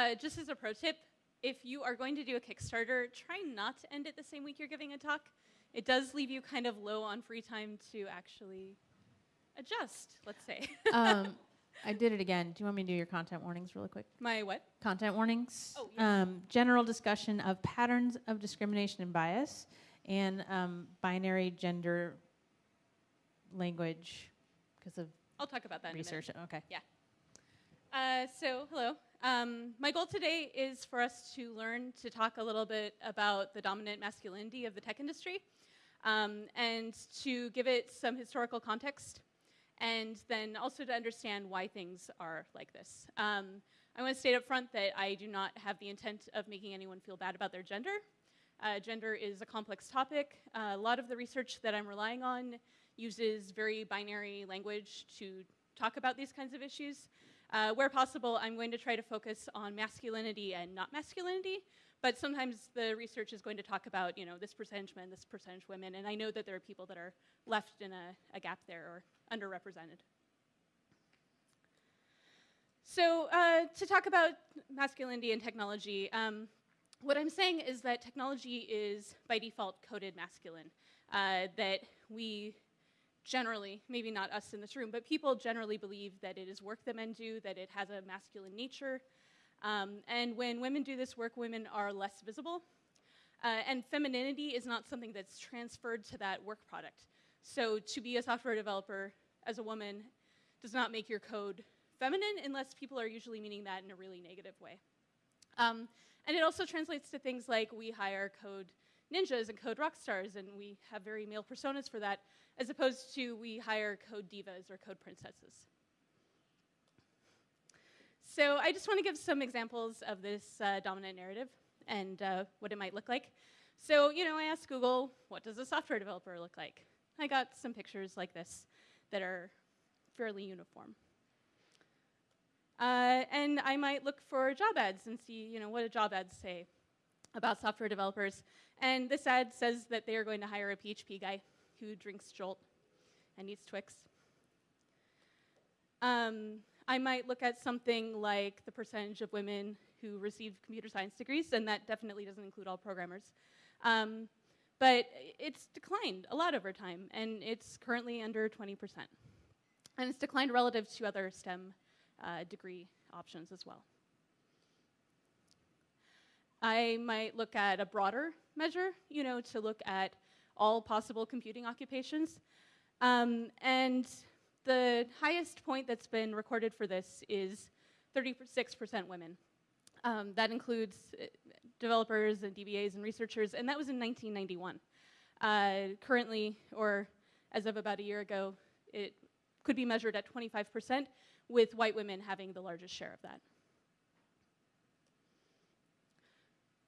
uh, just as a pro tip, if you are going to do a Kickstarter, try not to end it the same week you're giving a talk. It does leave you kind of low on free time to actually adjust, let's say. um, I did it again. Do you want me to do your content warnings really quick? My what? Content warnings. Oh, yeah. um, general discussion of patterns of discrimination and bias and um, binary gender language because of I'll talk about that research. Okay. Uh, so, hello. Um, my goal today is for us to learn to talk a little bit about the dominant masculinity of the tech industry um, and to give it some historical context and then also to understand why things are like this. Um, I want to state up front that I do not have the intent of making anyone feel bad about their gender. Uh, gender is a complex topic. Uh, a lot of the research that I'm relying on uses very binary language to talk about these kinds of issues. Uh, where possible, I'm going to try to focus on masculinity and not masculinity, but sometimes the research is going to talk about, you know, this percentage men, this percentage women, and I know that there are people that are left in a, a gap there or underrepresented. So uh, to talk about masculinity and technology, um, what I'm saying is that technology is by default coded masculine, uh, that we generally, maybe not us in this room, but people generally believe that it is work that men do, that it has a masculine nature. Um, and when women do this work, women are less visible. Uh, and femininity is not something that's transferred to that work product. So to be a software developer as a woman does not make your code feminine unless people are usually meaning that in a really negative way. Um, and it also translates to things like we hire code ninjas and code rock stars, and we have very male personas for that, as opposed to we hire code divas or code princesses. So I just want to give some examples of this uh, dominant narrative and uh, what it might look like. So, you know, I asked Google, what does a software developer look like? I got some pictures like this that are fairly uniform. Uh, and I might look for job ads and see, you know, what do job ads say about software developers. And this ad says that they are going to hire a PHP guy who drinks Jolt and eats Twix. Um, I might look at something like the percentage of women who receive computer science degrees, and that definitely doesn't include all programmers. Um, but it's declined a lot over time, and it's currently under 20%. And it's declined relative to other STEM uh, degree options as well. I might look at a broader measure, you know, to look at all possible computing occupations. Um, and the highest point that's been recorded for this is 36% women. Um, that includes uh, developers and DBAs and researchers, and that was in 1991. Uh, currently, or as of about a year ago, it could be measured at 25%, with white women having the largest share of that.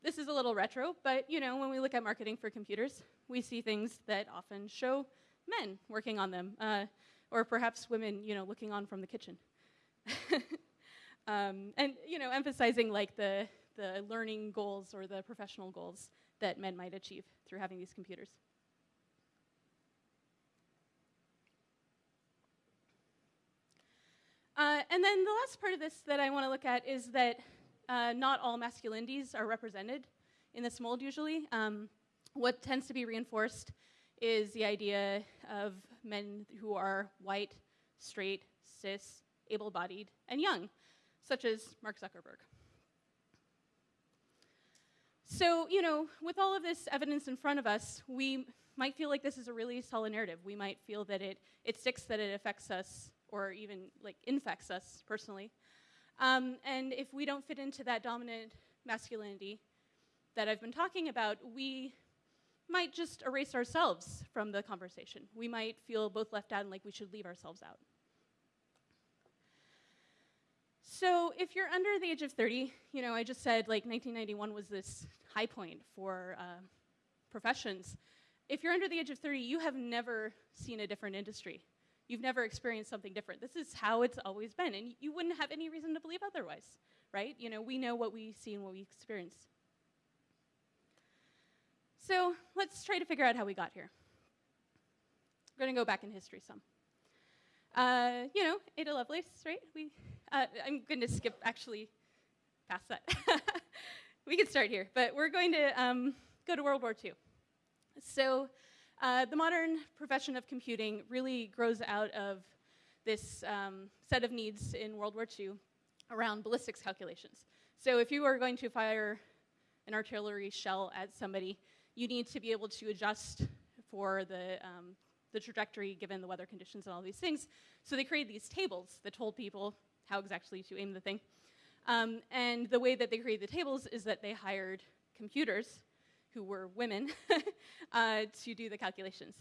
This is a little retro, but you know, when we look at marketing for computers, we see things that often show men working on them, uh, or perhaps women, you know, looking on from the kitchen. um, and you know, emphasizing like the, the learning goals or the professional goals that men might achieve through having these computers. Uh, and then the last part of this that I want to look at is that uh, not all masculinities are represented in this mold usually. Um, what tends to be reinforced is the idea of men who are white, straight, cis, able-bodied, and young, such as Mark Zuckerberg. So, you know, with all of this evidence in front of us, we might feel like this is a really solid narrative. We might feel that it, it sticks, that it affects us, or even like infects us personally. Um, and if we don't fit into that dominant masculinity that I've been talking about, we might just erase ourselves from the conversation. We might feel both left out and like we should leave ourselves out. So if you're under the age of 30, you know, I just said like 1991 was this high point for uh, professions. If you're under the age of 30, you have never seen a different industry. You've never experienced something different. This is how it's always been, and you wouldn't have any reason to believe otherwise, right? You know, we know what we see and what we experience. So let's try to figure out how we got here. We're going to go back in history some. Uh, you know, Ada Lovelace, right? We, uh, I'm going to skip actually past that. we can start here, but we're going to um, go to World War II. So, uh, the modern profession of computing really grows out of this um, set of needs in World War II around ballistics calculations. So, if you are going to fire an artillery shell at somebody, you need to be able to adjust for the, um, the trajectory given the weather conditions and all these things. So, they created these tables that told people how exactly to aim the thing. Um, and the way that they created the tables is that they hired computers who were women uh, to do the calculations.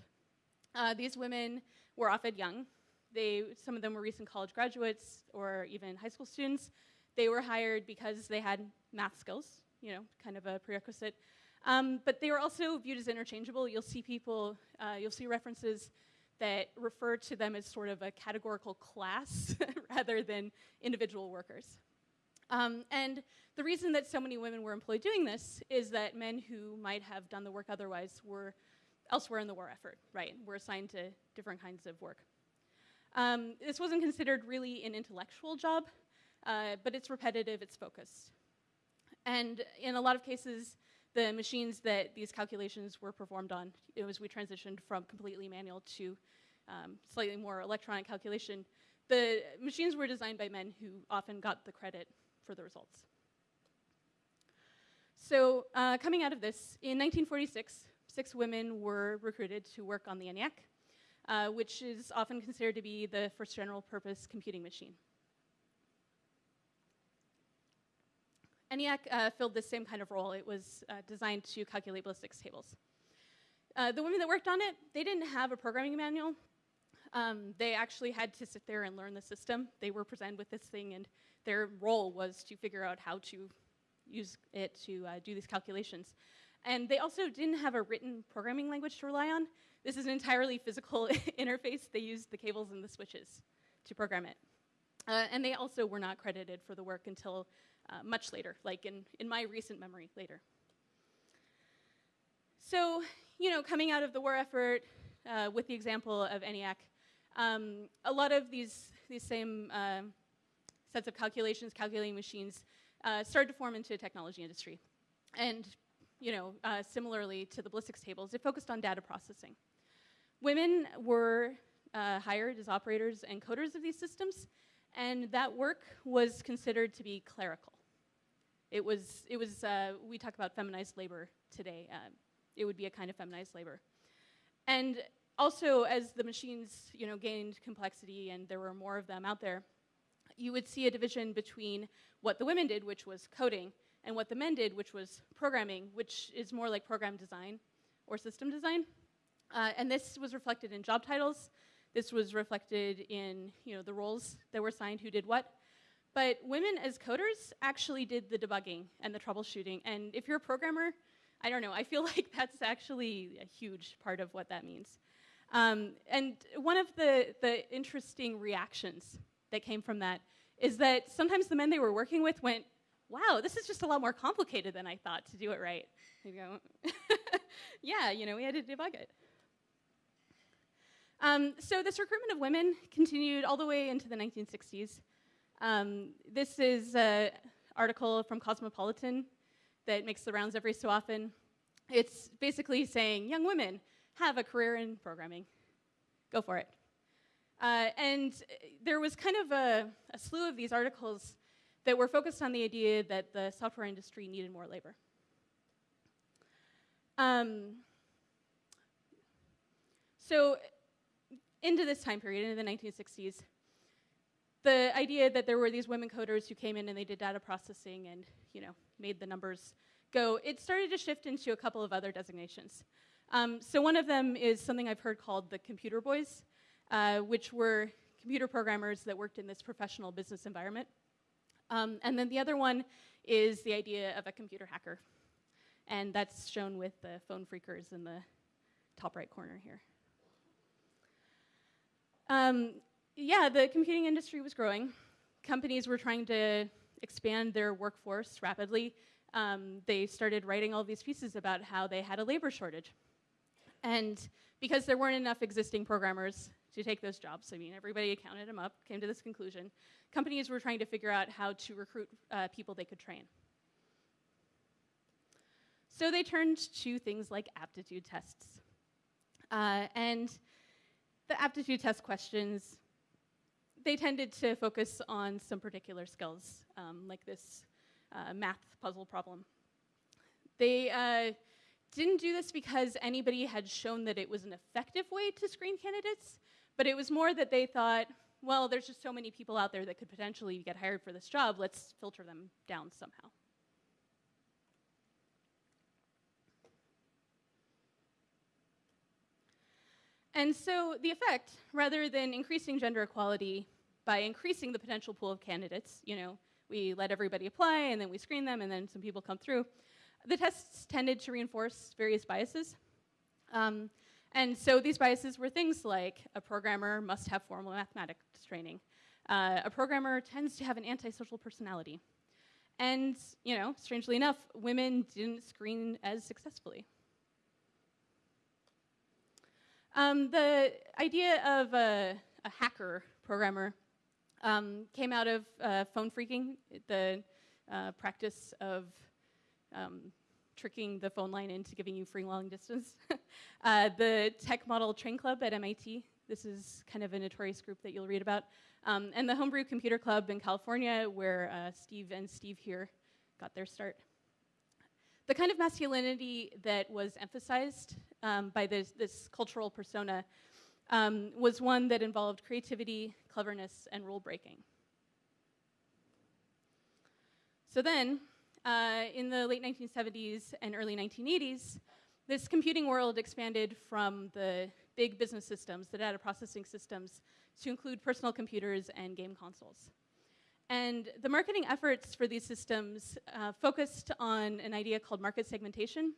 Uh, these women were often young. They, some of them were recent college graduates or even high school students. They were hired because they had math skills, you know, kind of a prerequisite. Um, but they were also viewed as interchangeable. You'll see people, uh, you'll see references that refer to them as sort of a categorical class rather than individual workers. Um, and the reason that so many women were employed doing this is that men who might have done the work otherwise were elsewhere in the war effort, right? Were assigned to different kinds of work. Um, this wasn't considered really an intellectual job, uh, but it's repetitive, it's focused. And in a lot of cases, the machines that these calculations were performed on, was we transitioned from completely manual to um, slightly more electronic calculation. The machines were designed by men who often got the credit for the results. So, uh, coming out of this, in 1946, six women were recruited to work on the ENIAC, uh, which is often considered to be the first general purpose computing machine. ENIAC uh, filled the same kind of role. It was uh, designed to calculate ballistics tables. Uh, the women that worked on it, they didn't have a programming manual. Um, they actually had to sit there and learn the system. They were presented with this thing and their role was to figure out how to use it to uh, do these calculations. And they also didn't have a written programming language to rely on. This is an entirely physical interface. They used the cables and the switches to program it. Uh, and they also were not credited for the work until uh, much later, like in, in my recent memory later. So, you know, coming out of the war effort uh, with the example of ENIAC, um, a lot of these, these same uh, sets of calculations, calculating machines, uh, started to form into a technology industry. And you know, uh, similarly to the ballistics tables, it focused on data processing. Women were uh, hired as operators and coders of these systems, and that work was considered to be clerical. It was, it was uh, we talk about feminized labor today. Uh, it would be a kind of feminized labor. And also, as the machines, you know, gained complexity and there were more of them out there, you would see a division between what the women did, which was coding, and what the men did, which was programming, which is more like program design or system design. Uh, and this was reflected in job titles. This was reflected in you know, the roles that were assigned, who did what. But women as coders actually did the debugging and the troubleshooting. And if you're a programmer, I don't know, I feel like that's actually a huge part of what that means. Um, and one of the, the interesting reactions that came from that is that sometimes the men they were working with went, wow, this is just a lot more complicated than I thought to do it right. You go, yeah, you know, we had to debug it. Um, so this recruitment of women continued all the way into the 1960s. Um, this is an article from Cosmopolitan that makes the rounds every so often. It's basically saying, young women, have a career in programming. Go for it. Uh, and there was kind of a, a, slew of these articles that were focused on the idea that the software industry needed more labor. Um, so, into this time period, into the 1960s, the idea that there were these women coders who came in and they did data processing and you know made the numbers go, it started to shift into a couple of other designations. Um, so one of them is something I've heard called the computer boys, uh, which were computer programmers that worked in this professional business environment. Um, and then the other one is the idea of a computer hacker. And that's shown with the phone phreakers in the top right corner here. Um, yeah, the computing industry was growing. Companies were trying to expand their workforce rapidly. Um, they started writing all these pieces about how they had a labor shortage. And because there weren't enough existing programmers to take those jobs. I mean, everybody counted them up, came to this conclusion. Companies were trying to figure out how to recruit uh, people they could train. So they turned to things like aptitude tests. Uh, and the aptitude test questions, they tended to focus on some particular skills, um, like this uh, math puzzle problem. They uh, didn't do this because anybody had shown that it was an effective way to screen candidates, but it was more that they thought, well, there's just so many people out there that could potentially get hired for this job, let's filter them down somehow. And so the effect, rather than increasing gender equality by increasing the potential pool of candidates, you know, we let everybody apply and then we screen them and then some people come through, the tests tended to reinforce various biases. Um, and so these biases were things like a programmer must have formal mathematics training. Uh, a programmer tends to have an antisocial personality. And, you know, strangely enough, women didn't screen as successfully. Um, the idea of a, a hacker programmer um, came out of uh, phone phreaking, the uh, practice of um, tricking the phone line into giving you free long distance. uh, the Tech Model Train Club at MIT, this is kind of a notorious group that you'll read about. Um, and the Homebrew Computer Club in California, where uh, Steve and Steve here got their start. The kind of masculinity that was emphasized um, by this, this, cultural persona um, was one that involved creativity, cleverness, and rule breaking. So then, uh, in the late 1970s and early 1980s, this computing world expanded from the big business systems, the data processing systems, to include personal computers and game consoles. And the marketing efforts for these systems uh, focused on an idea called market segmentation.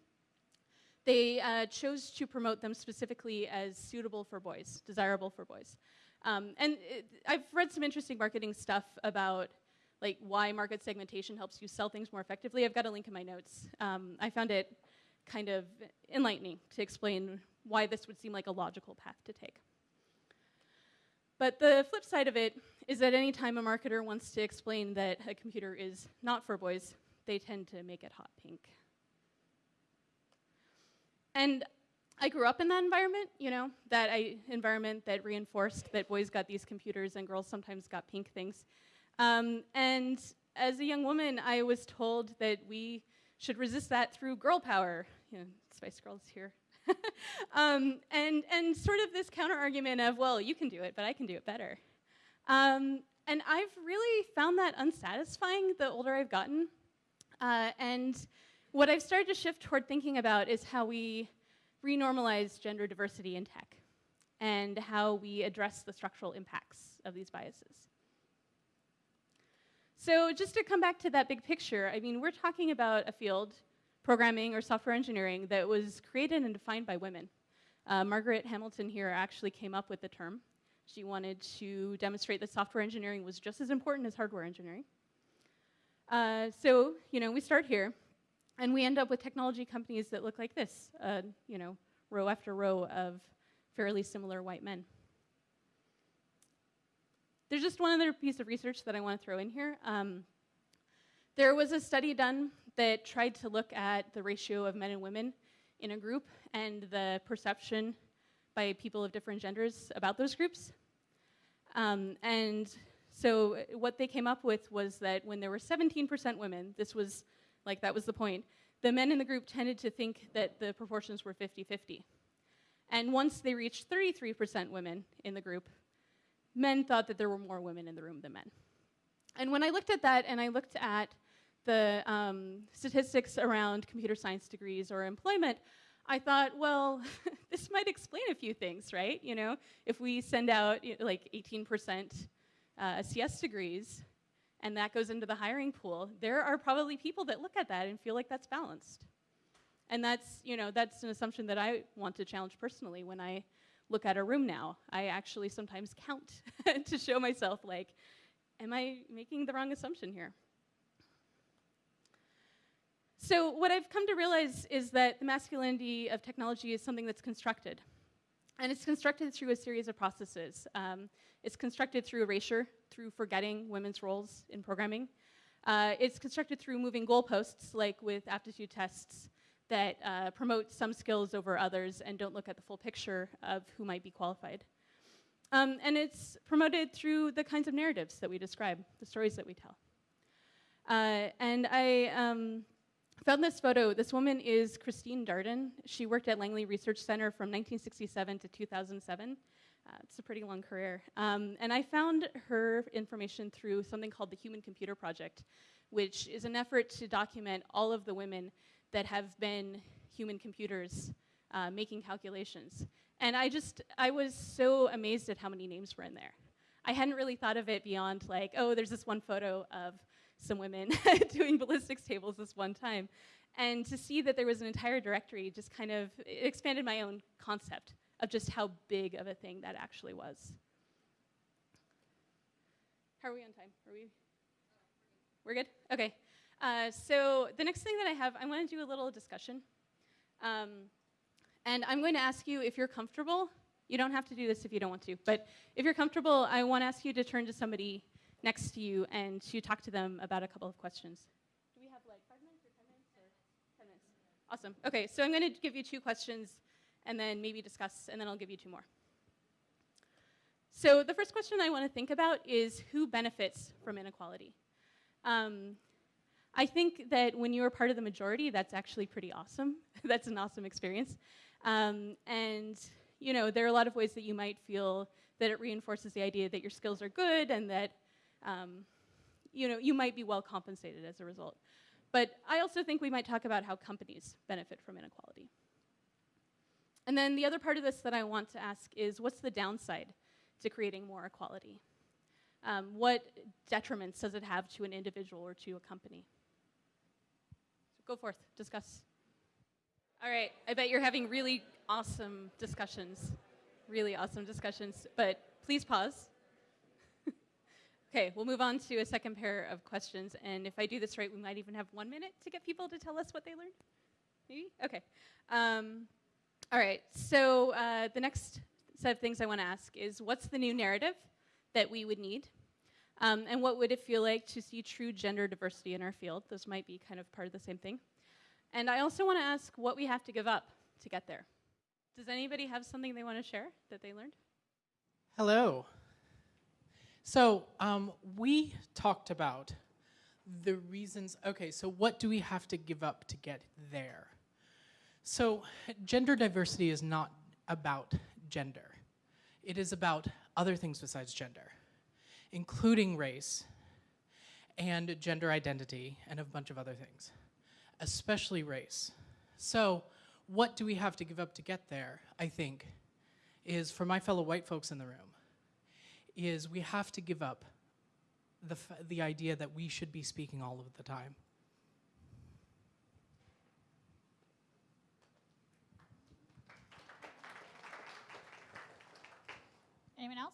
They uh, chose to promote them specifically as suitable for boys, desirable for boys. Um, and it, I've read some interesting marketing stuff about like why market segmentation helps you sell things more effectively. I've got a link in my notes. Um, I found it kind of enlightening to explain why this would seem like a logical path to take. But the flip side of it is that anytime a marketer wants to explain that a computer is not for boys, they tend to make it hot pink. And I grew up in that environment, you know, that I, environment that reinforced that boys got these computers and girls sometimes got pink things. Um, and as a young woman, I was told that we should resist that through girl power. You know, Spice Girls here. um, and, and sort of this counter argument of, well, you can do it, but I can do it better. Um, and I've really found that unsatisfying the older I've gotten. Uh, and what I've started to shift toward thinking about is how we renormalize gender diversity in tech and how we address the structural impacts of these biases. So just to come back to that big picture, I mean, we're talking about a field, programming or software engineering, that was created and defined by women. Uh, Margaret Hamilton here actually came up with the term. She wanted to demonstrate that software engineering was just as important as hardware engineering. Uh, so, you know, we start here, and we end up with technology companies that look like this, uh, you know, row after row of fairly similar white men. There's just one other piece of research that I want to throw in here. Um, there was a study done that tried to look at the ratio of men and women in a group and the perception by people of different genders about those groups. Um, and so what they came up with was that when there were 17% women, this was like that was the point, the men in the group tended to think that the proportions were 50 50. And once they reached 33% women in the group, men thought that there were more women in the room than men. And when I looked at that and I looked at the um, statistics around computer science degrees or employment, I thought, well, this might explain a few things, right? You know, if we send out you know, like 18% uh, CS degrees and that goes into the hiring pool, there are probably people that look at that and feel like that's balanced. And that's, you know, that's an assumption that I want to challenge personally when I look at a room now. I actually sometimes count to show myself, like, am I making the wrong assumption here? So, what I've come to realize is that the masculinity of technology is something that's constructed. And it's constructed through a series of processes. Um, it's constructed through erasure, through forgetting women's roles in programming. Uh, it's constructed through moving goalposts, like with aptitude tests, that uh, promote some skills over others and don't look at the full picture of who might be qualified. Um, and it's promoted through the kinds of narratives that we describe, the stories that we tell. Uh, and I um, found this photo. This woman is Christine Darden. She worked at Langley Research Center from 1967 to 2007. Uh, it's a pretty long career. Um, and I found her information through something called the Human Computer Project, which is an effort to document all of the women that have been human computers uh, making calculations. And I just, I was so amazed at how many names were in there. I hadn't really thought of it beyond like, oh, there's this one photo of some women doing ballistics tables this one time. And to see that there was an entire directory just kind of expanded my own concept of just how big of a thing that actually was. How are we on time? Are we? We're good? Okay. Uh, so the next thing that I have, I want to do a little discussion. Um, and I'm going to ask you if you're comfortable. You don't have to do this if you don't want to, but if you're comfortable, I want to ask you to turn to somebody next to you and to talk to them about a couple of questions. Do we have like five minutes or 10 minutes or 10 minutes? Awesome. Okay, so I'm going to give you two questions and then maybe discuss, and then I'll give you two more. So the first question I want to think about is who benefits from inequality? Um, I think that when you are part of the majority, that's actually pretty awesome. that's an awesome experience. Um, and you know, there are a lot of ways that you might feel that it reinforces the idea that your skills are good and that um, you know, you might be well compensated as a result. But I also think we might talk about how companies benefit from inequality. And then the other part of this that I want to ask is what's the downside to creating more equality? Um, what detriments does it have to an individual or to a company? Go forth, discuss. All right, I bet you're having really awesome discussions, really awesome discussions, but please pause. okay, we'll move on to a second pair of questions, and if I do this right, we might even have one minute to get people to tell us what they learned. Maybe? Okay. Um, all right, so uh, the next set of things I want to ask is what's the new narrative that we would need? Um, and what would it feel like to see true gender diversity in our field? Those might be kind of part of the same thing. And I also want to ask what we have to give up to get there. Does anybody have something they want to share that they learned? Hello. So um, we talked about the reasons. Okay, so what do we have to give up to get there? So gender diversity is not about gender. It is about other things besides gender, including race and gender identity and a bunch of other things especially race. So, what do we have to give up to get there? I think is for my fellow white folks in the room is we have to give up the the idea that we should be speaking all of the time. Anyone else?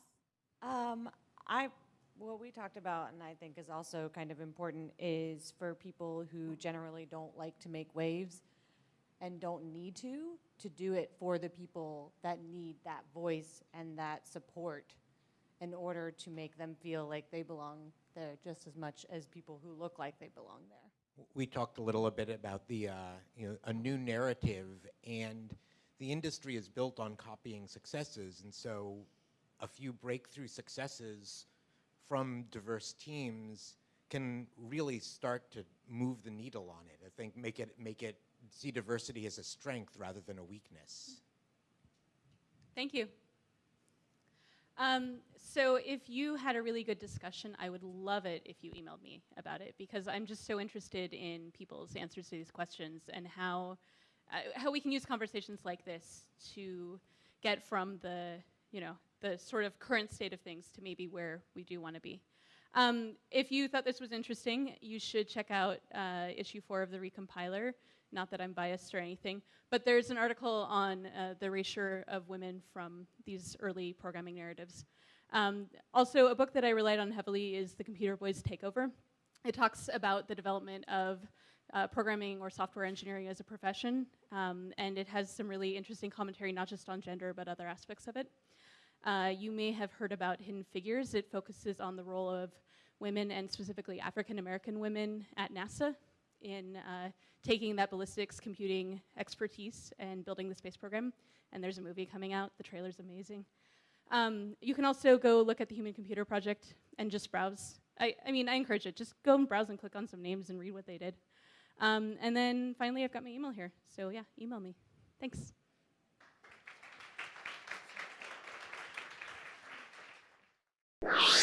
Um, I what we talked about, and I think is also kind of important, is for people who generally don't like to make waves and don't need to, to do it for the people that need that voice and that support in order to make them feel like they belong there just as much as people who look like they belong there. We talked a little bit about the, uh, you know, a new narrative, and the industry is built on copying successes, and so a few breakthrough successes from diverse teams can really start to move the needle on it. I think make it make it see diversity as a strength rather than a weakness. Thank you. Um, so if you had a really good discussion, I would love it if you emailed me about it because I'm just so interested in people's answers to these questions and how uh, how we can use conversations like this to get from the you know the sort of current state of things to maybe where we do want to be. Um, if you thought this was interesting, you should check out uh, issue four of the Recompiler. Not that I'm biased or anything, but there's an article on uh, the erasure of women from these early programming narratives. Um, also, a book that I relied on heavily is The Computer Boys Takeover. it talks about the development of uh, programming or software engineering as a profession, um, and it has some really interesting commentary, not just on gender, but other aspects of it. Uh, you may have heard about Hidden Figures. It focuses on the role of women and specifically African American women at NASA in uh, taking that ballistics computing expertise and building the space program. And there's a movie coming out. The trailer's amazing. Um, you can also go look at the Human Computer Project and just browse. I, I mean, I encourage it. Just go and browse and click on some names and read what they did. Um, and then finally, I've got my email here. So yeah, email me. Thanks. Yeah.